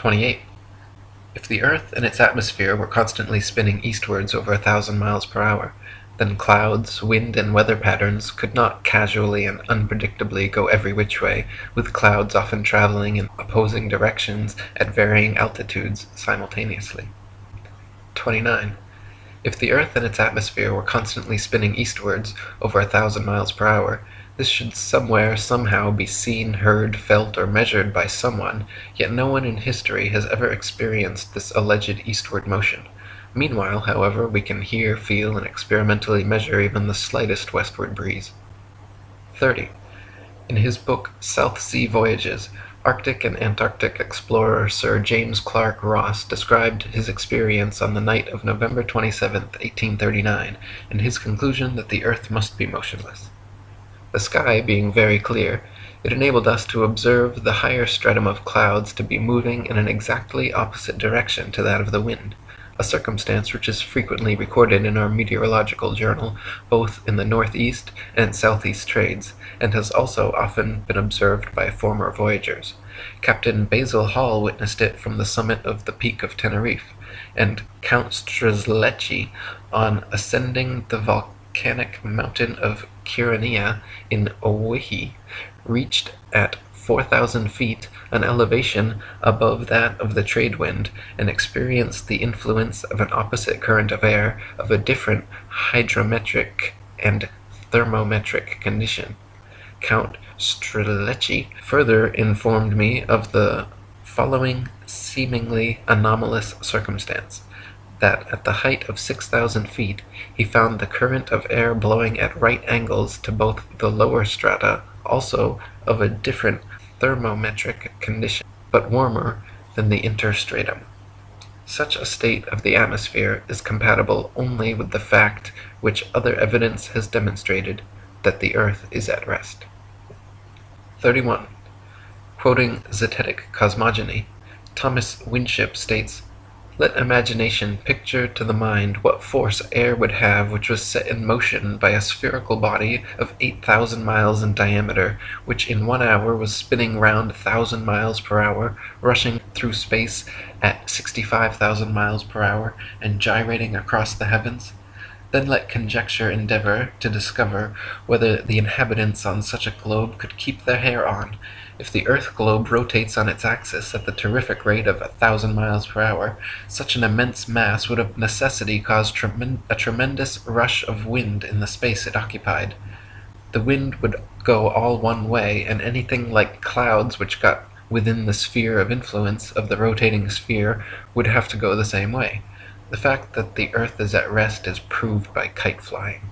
28. If the earth and its atmosphere were constantly spinning eastwards over a thousand miles per hour, then clouds, wind, and weather patterns could not casually and unpredictably go every which way, with clouds often traveling in opposing directions at varying altitudes simultaneously. 29. If the earth and its atmosphere were constantly spinning eastwards over a thousand miles per hour, this should somewhere, somehow, be seen, heard, felt, or measured by someone, yet no one in history has ever experienced this alleged eastward motion. Meanwhile, however, we can hear, feel, and experimentally measure even the slightest westward breeze. 30. In his book South Sea Voyages, Arctic and Antarctic explorer Sir James Clark Ross described his experience on the night of November 27, 1839, and his conclusion that the earth must be motionless. The sky being very clear, it enabled us to observe the higher stratum of clouds to be moving in an exactly opposite direction to that of the wind a circumstance which is frequently recorded in our meteorological journal, both in the northeast and southeast trades, and has also often been observed by former voyagers. Captain Basil Hall witnessed it from the summit of the peak of Teneriffe, and Count Strzelecki on ascending the volcanic mountain of Kyrenia in Owyhee, reached at 4,000 feet an elevation above that of the trade wind, and experienced the influence of an opposite current of air of a different hygrometric and thermometric condition. Count Strzelecki further informed me of the following seemingly anomalous circumstance that at the height of 6,000 feet he found the current of air blowing at right angles to both the lower strata, also of a different thermometric condition, but warmer than the interstratum. Such a state of the atmosphere is compatible only with the fact which other evidence has demonstrated, that the earth is at rest. 31. Quoting Zetetic Cosmogony, Thomas Winship states let imagination picture to the mind what force air would have which was set in motion by a spherical body of 8,000 miles in diameter, which in one hour was spinning round a thousand miles per hour, rushing through space at 65,000 miles per hour, and gyrating across the heavens. Then let conjecture endeavor to discover whether the inhabitants on such a globe could keep their hair on, if the earth globe rotates on its axis at the terrific rate of a thousand miles per hour, such an immense mass would of necessity cause a tremendous rush of wind in the space it occupied. The wind would go all one way, and anything like clouds which got within the sphere of influence of the rotating sphere would have to go the same way. The fact that the earth is at rest is proved by kite flying.